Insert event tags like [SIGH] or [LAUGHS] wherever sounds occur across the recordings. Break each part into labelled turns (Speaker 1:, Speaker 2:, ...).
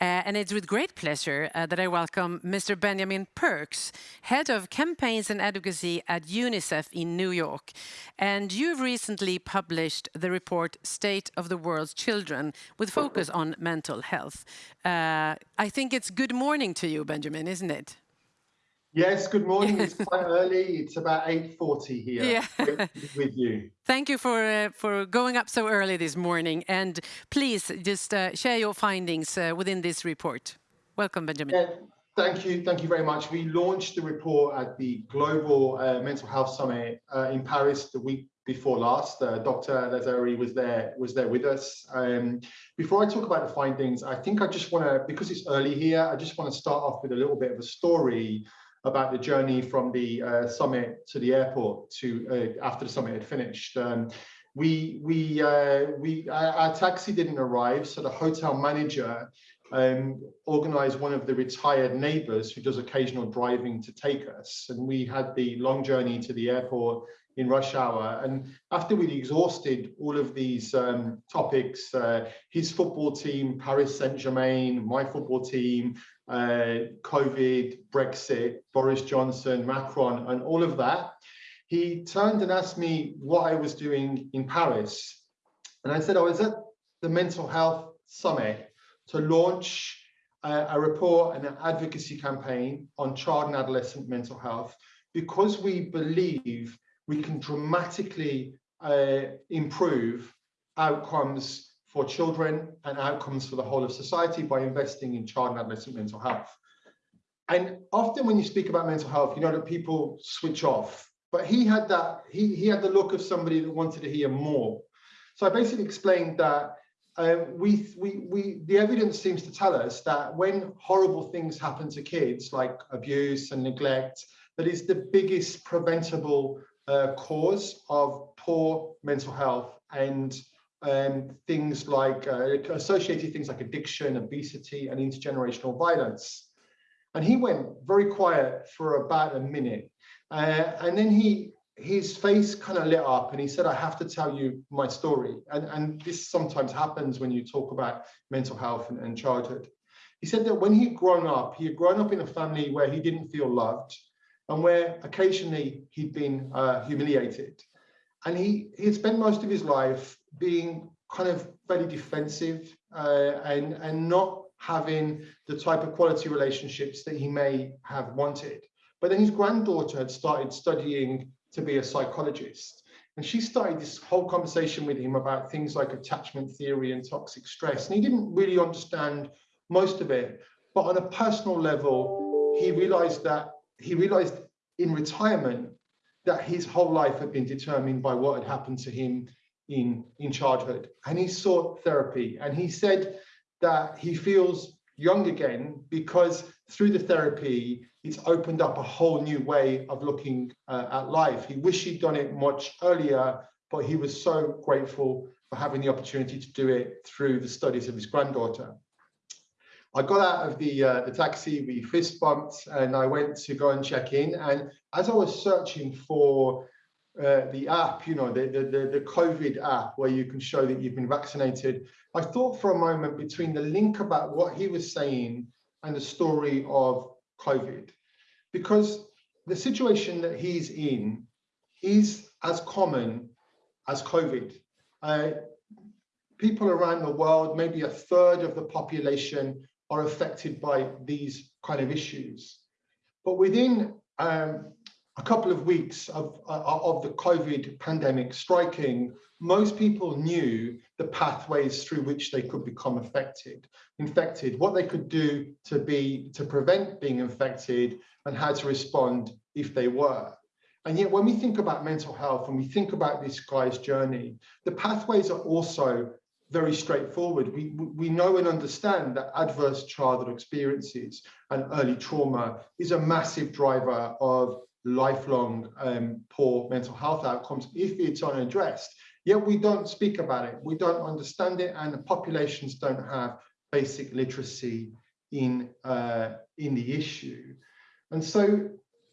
Speaker 1: Uh, and it's with great pleasure uh, that I welcome Mr. Benjamin Perks, Head of Campaigns and Advocacy at UNICEF in New York. And you've recently published the report State of the World's Children with focus on mental health. Uh, I think it's good morning to you, Benjamin, isn't it?
Speaker 2: Yes, good morning. It's [LAUGHS] quite early. It's about 8.40 here yeah. with, you.
Speaker 1: Thank you for, uh, for going up so early this morning. And please just uh, share your findings uh, within this report. Welcome, Benjamin. Yeah,
Speaker 2: thank you. Thank you very much. We launched the report at the Global uh, Mental Health Summit uh, in Paris the week before last. Uh, Dr. Lazari was there was there with us. Um, before I talk about the findings, I think I just want to, because it's early here, I just want to start off with a little bit of a story about the journey from the uh, summit to the airport to uh, after the summit had finished. Um, we we uh, we our, our, taxi didn't arrive, so the hotel manager um, organized one of the retired neighbors who does occasional driving to take us, and we had the long journey to the airport in rush hour. And after we'd exhausted all of these um, topics, uh, his football team, Paris Saint-Germain, my football team, uh, COVID, Brexit, Boris Johnson, Macron, and all of that, he turned and asked me what I was doing in Paris. And I said I was at the Mental Health Summit to launch uh, a report and an advocacy campaign on child and adolescent mental health because we believe we can dramatically uh, improve outcomes for children and outcomes for the whole of society by investing in child and adolescent mental health. And often when you speak about mental health, you know that people switch off, but he had that, he, he had the look of somebody that wanted to hear more. So I basically explained that uh, we, we, we, the evidence seems to tell us that when horrible things happen to kids, like abuse and neglect, that is the biggest preventable uh, cause of poor mental health and um, things like uh, associated things like addiction, obesity, and intergenerational violence. And he went very quiet for about a minute. Uh, and then he his face kind of lit up and he said, I have to tell you my story. And, and this sometimes happens when you talk about mental health and, and childhood. He said that when he'd grown up, he had grown up in a family where he didn't feel loved and where occasionally he'd been uh, humiliated. And he, he had spent most of his life being kind of very defensive uh, and, and not having the type of quality relationships that he may have wanted. But then his granddaughter had started studying to be a psychologist. And she started this whole conversation with him about things like attachment theory and toxic stress. And he didn't really understand most of it. But on a personal level, he realized that he realized in retirement that his whole life had been determined by what had happened to him in, in childhood. And he sought therapy. And he said that he feels young again because through the therapy, it's opened up a whole new way of looking uh, at life. He wished he'd done it much earlier, but he was so grateful for having the opportunity to do it through the studies of his granddaughter. I got out of the uh, the taxi, we fist bumped, and I went to go and check in. And as I was searching for uh, the app, you know, the, the, the, the COVID app where you can show that you've been vaccinated, I thought for a moment between the link about what he was saying and the story of COVID, because the situation that he's in is as common as COVID. Uh, people around the world, maybe a third of the population are affected by these kind of issues. But within um, a couple of weeks of, uh, of the COVID pandemic striking, most people knew the pathways through which they could become affected, infected, what they could do to be to prevent being infected, and how to respond if they were. And yet, when we think about mental health and we think about this guy's journey, the pathways are also very straightforward. We, we know and understand that adverse childhood experiences and early trauma is a massive driver of lifelong um, poor mental health outcomes if it's unaddressed. Yet we don't speak about it, we don't understand it, and the populations don't have basic literacy in, uh, in the issue. And so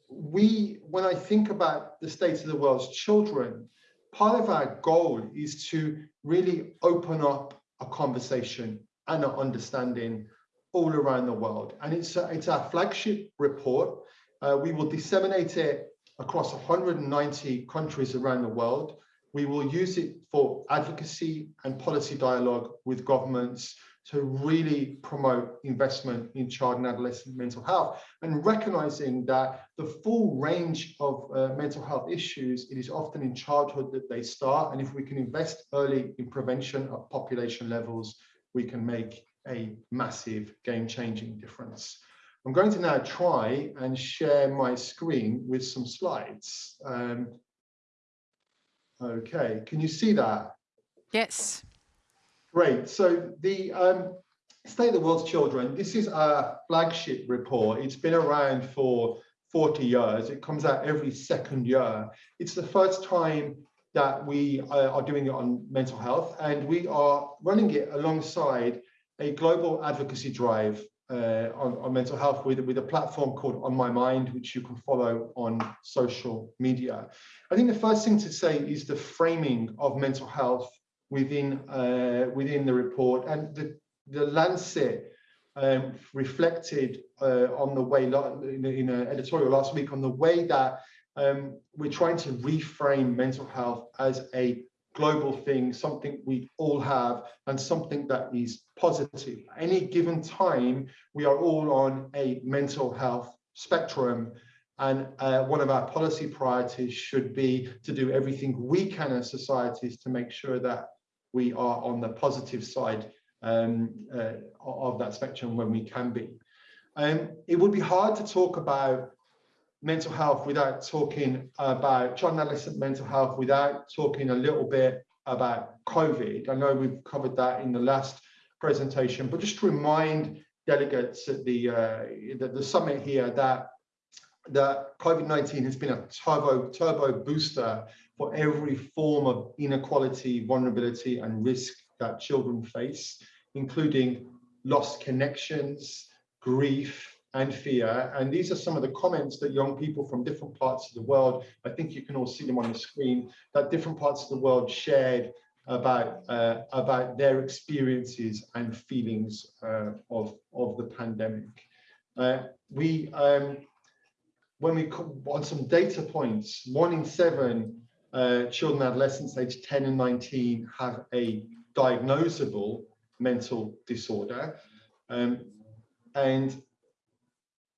Speaker 2: we, when I think about the state of the world's children, part of our goal is to really open up a conversation and an understanding all around the world. And it's, it's our flagship report. Uh, we will disseminate it across 190 countries around the world. We will use it for advocacy and policy dialogue with governments to really promote investment in child and adolescent mental health and recognizing that the full range of uh, mental health issues, it is often in childhood that they start. And if we can invest early in prevention at population levels, we can make a massive game changing difference. I'm going to now try and share my screen with some slides. Um, okay, can you see that?
Speaker 1: Yes.
Speaker 2: Great. So the um, State of the World's Children, this is a flagship report. It's been around for 40 years. It comes out every second year. It's the first time that we uh, are doing it on mental health, and we are running it alongside a global advocacy drive uh, on, on, mental health with, with a platform called On My Mind, which you can follow on social media. I think the first thing to say is the framing of mental health within uh, within the report and the the Lancet um, reflected uh, on the way in, an editorial last week on the way that um, we're trying to reframe mental health as a global thing, something we all have, and something that is positive. Any given time, we are all on a mental health spectrum. And uh, one of our policy priorities should be to do everything we can as societies to make sure that we are on the positive side um, uh, of that spectrum when we can be. Um, it would be hard to talk about mental health without talking about child and adolescent mental health, without talking a little bit about COVID. I know we've covered that in the last presentation, but just to remind delegates at the, uh, the, the summit here that that COVID-19 has been a turbo turbo booster for every form of inequality, vulnerability, and risk that children face, including lost connections, grief, and fear. And these are some of the comments that young people from different parts of the world, I think you can all see them on the screen, that different parts of the world shared about uh, about their experiences and feelings uh, of of the pandemic. Uh, we um, when we on some data points, one in seven uh, children adolescents aged 10 and 19 have a diagnosable mental disorder. Um, and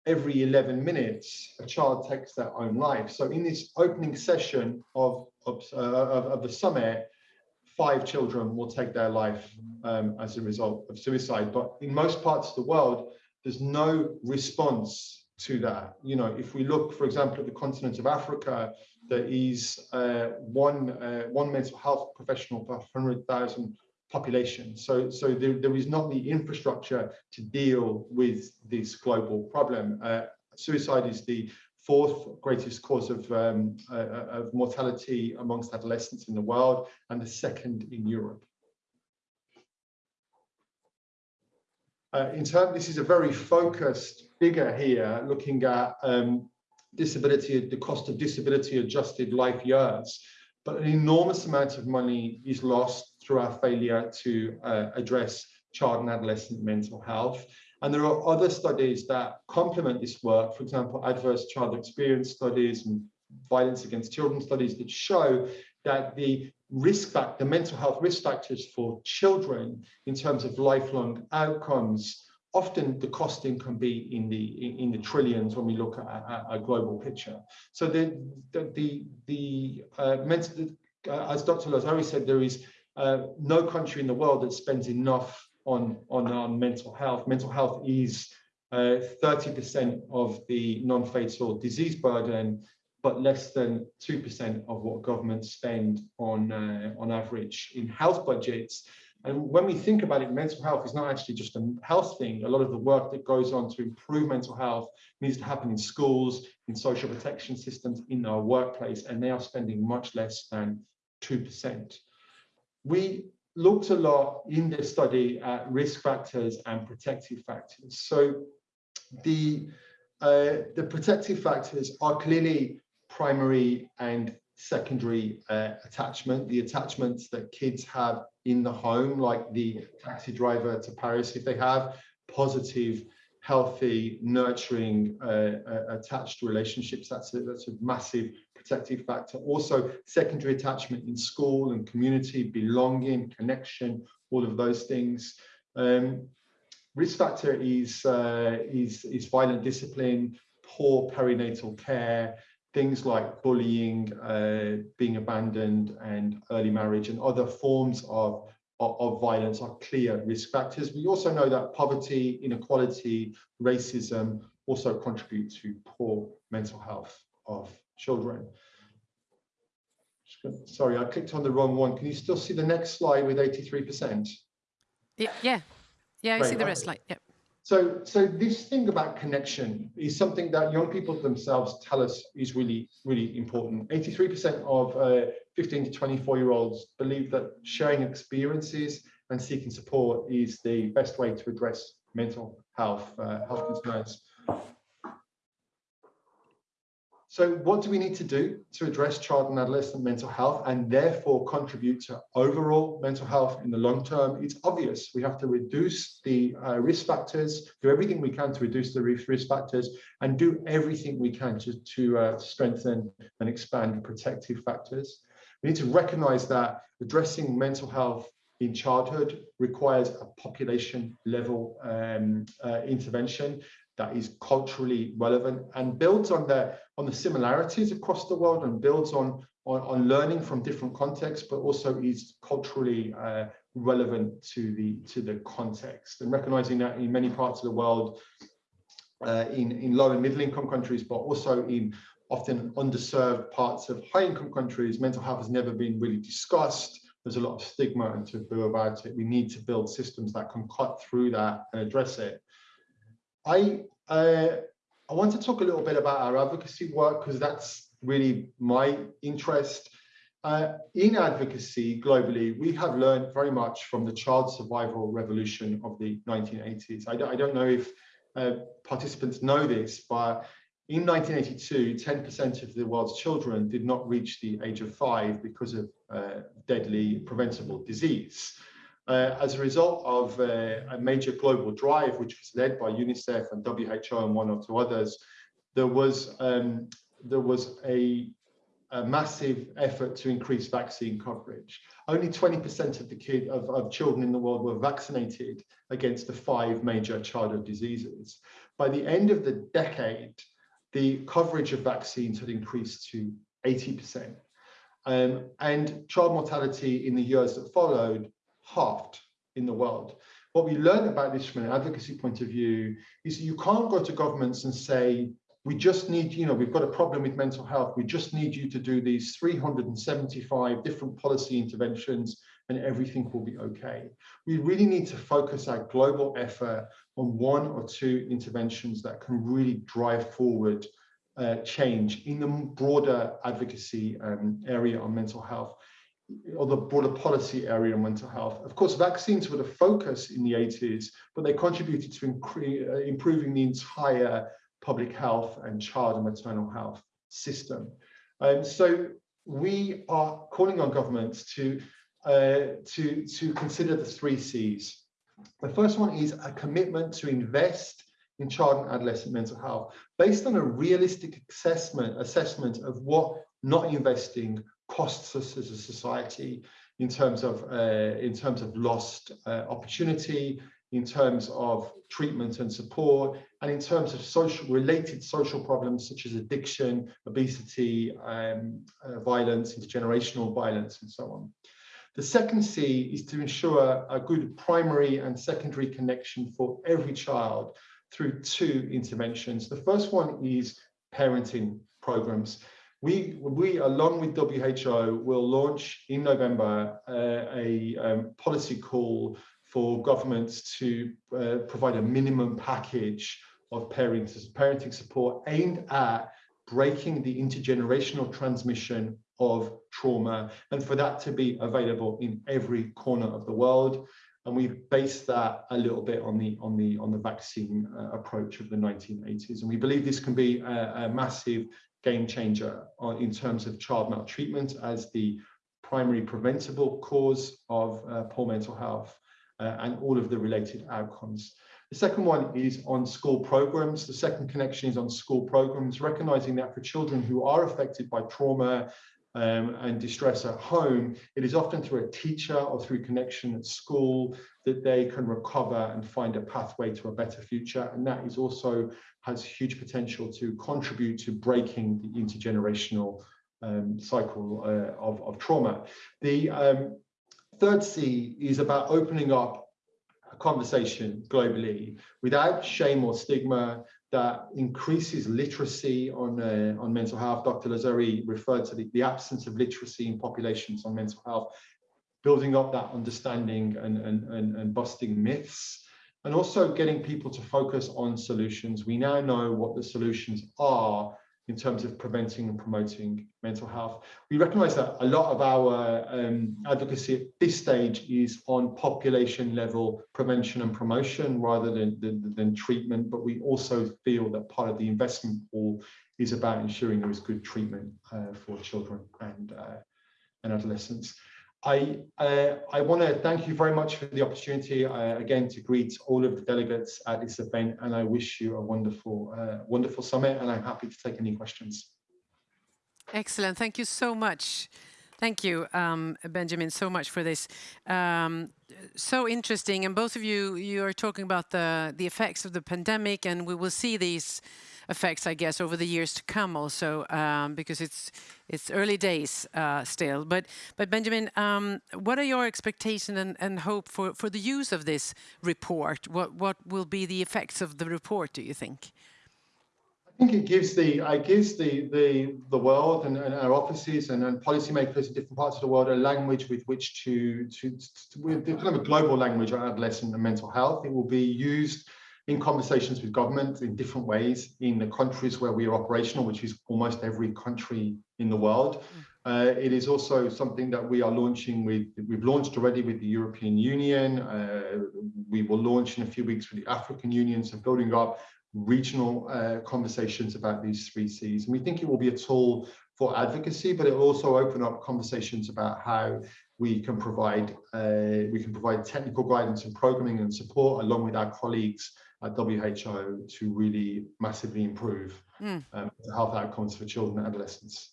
Speaker 2: every 11 minutes, a child takes their own life. So in this opening session of, of, uh, of, of the summit, five children will take their life um, as a result of suicide. But in most parts of the world, there's no response to that. You know, if we look, for example, at the continent of Africa, there is uh, one uh, one mental health professional per 100,000 population. So, so there, there is not the infrastructure to deal with this global problem. Uh, suicide is the fourth greatest cause of, um, uh, uh of mortality amongst adolescents in the world and the second in Europe. Uh, in terms, this is a very focused figure here, looking at um, disability, the cost of disability adjusted life years, but an enormous amount of money is lost through our failure to uh, address child and adolescent mental health. And there are other studies that complement this work, for example, adverse child experience studies and violence against children studies that show that the risk factor, the mental health risk factors for children in terms of lifelong outcomes often the costing can be in the in the trillions when we look at a, global picture. So the the the, the uh, mental, uh, as Dr. Lazari said, there is uh, no country in the world that spends enough on on on mental health. Mental health is 30% uh, of the non-fatal disease burden, but less than 2% of what governments spend on uh, on average in health budgets. And when we think about it, mental health is not actually just a health thing. A lot of the work that goes on to improve mental health needs to happen in schools, in social protection systems, in our workplace, and they are spending much less than 2%. We looked a lot in this study at risk factors and protective factors. So the, uh, the protective factors are clearly primary and secondary uh, attachment, the attachments that kids have in the home, like the taxi driver to Paris, if they have, positive, healthy, nurturing, uh, uh, attached relationships. That's a, that's a massive protective factor. Also, secondary attachment in school and community, belonging, connection, all of those things. Um, risk factor is, uh, is, is violent discipline, poor perinatal care, things like bullying, uh, being abandoned and early marriage and other forms of, of, of, violence are clear risk factors. We also know that poverty, inequality, racism also contribute to poor mental health of children. Sorry, I clicked on the wrong one. Can you still see the next slide with 83%?
Speaker 1: Yeah, yeah, yeah I see the rest slide. Yeah.
Speaker 2: So, so this thing about connection is something that young people themselves tell us is really, really important. 83% of uh, 15 to 24 year olds believe that sharing experiences and seeking support is the best way to address mental health, uh, health concerns. So what do we need to do to address child and adolescent mental health and therefore contribute to overall mental health in the long term? It's obvious we have to reduce the uh, risk factors, do everything we can to reduce the risk factors and do everything we can to, to uh, strengthen and expand protective factors. We need to recognize that addressing mental health in childhood requires a population level um, uh, intervention that is culturally relevant and builds on the on the similarities across the world and builds on on, on learning from different contexts, but also is culturally uh, relevant to the to the context and recognizing that in many parts of the world, uh, in in low and middle income countries, but also in often underserved parts of high income countries, mental health has never been really discussed. There's a lot of stigma and taboo about it. We need to build systems that can cut through that and address it. I uh, I want to talk a little bit about our advocacy work because that's really my interest. Uh, in advocacy globally, we have learned very much from the child survival revolution of the 1980s. I don't, I don't know if uh, participants know this, but in 1982, 10% of the world's children did not reach the age of five because of uh, deadly preventable disease. Uh, as a result of uh, a major global drive, which was led by UNICEF and WHO and one or two others, there was um, there was a, a, massive effort to increase vaccine coverage. Only 20% of the kid of, of children in the world were vaccinated against the five major childhood diseases. By the end of the decade, the coverage of vaccines had increased to 80%. Um, and child mortality in the years that followed halved in the world. What we learned about this from an advocacy point of view is you can't go to governments and say, we just need, you know, we've got a problem with mental health. We just need you to do these 375 different policy interventions and everything will be okay. We really need to focus our global effort on one or two interventions that can really drive forward uh, change in the broader advocacy um, area on mental health or the broader policy area on mental health. Of course, vaccines were the focus in the 80s, but they contributed to uh, improving the entire public health and child and maternal health system. Um, so we are calling on governments to, uh, to, to consider the three C's. The first one is a commitment to invest in child and adolescent mental health based on a realistic assessment, assessment of what not investing costs us as a society in terms of uh, in terms of lost uh, opportunity, in terms of treatment and support, and in terms of social related social problems such as addiction, obesity, um, uh, violence, intergenerational violence, and so on. The second C is to ensure a good primary and secondary connection for every child through two interventions. The first one is parenting programs. We, we, along with WHO, will launch in November uh, a um, policy call for governments to uh, provide a minimum package of parenting, parenting support aimed at breaking the intergenerational transmission of trauma and for that to be available in every corner of the world. And we've based that a little bit on the on the on the vaccine uh, approach of the 1980s and we believe this can be a, a massive game changer in terms of child maltreatment as the primary preventable cause of uh, poor mental health. uh, and all of the related outcomes. The second one is on school programs. The second connection is on school programs, recognizing that for children who are affected by trauma um, and distress at home, it is often through a teacher or through connection at school that they can recover and find a pathway to a better future. And that is also has huge potential to contribute to breaking the intergenerational um, cycle uh, of, of trauma. The um, third C is about opening up a conversation globally without shame or stigma that increases literacy on, uh, on mental health. Dr. Lazzari referred to the, the absence of literacy in populations on mental health, building up that understanding and, and, and, and busting myths, and also getting people to focus on solutions. We now know what the solutions are in terms of preventing and promoting mental health. We recognize that a lot of our um, advocacy at this stage is on population level prevention and promotion rather than, than, than treatment, but we also feel that part of the investment pool is about ensuring there is good treatment uh, for children and, uh, and adolescents. I, uh, I want to thank you very much for the opportunity uh, again to greet all of the delegates at this event and I wish you a wonderful, uh, wonderful summit and I'm happy to take any questions.
Speaker 1: Excellent. Thank you so much. Thank you, um, Benjamin, so much for this. Um, so interesting. And both of you, you are talking about the, the effects of the pandemic and we will see these effects, I guess, over the years to come also, um, because it's it's early days uh, still. But but Benjamin, um, what are your expectations and, and hope for for the use of this report? What what will be the effects of the report? Do you think?
Speaker 2: I think it gives the I gives the the the world and, and our offices and, and policymakers in different parts of the world a language with which to to, to, to kind of a global language on adolescent and mental health. It will be used in conversations with government in different ways in the countries where we are operational, which is almost every country in the world. Mm. Uh, it is also something that we are launching with, we've launched already with the European Union. Uh, we will launch in a few weeks with the African Union, so building up regional uh, conversations about these three C's. And we think it will be a tool for advocacy, but it will also open up conversations about how we can provide uh, we can provide technical guidance and programming and support along with our colleagues at WHO to really massively improve mm. um, health outcomes for children and adolescents.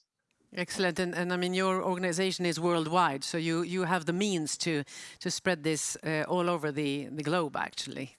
Speaker 1: Excellent, and, and I mean your organization is worldwide, so you you have the means to to spread this uh, all over the the globe, actually.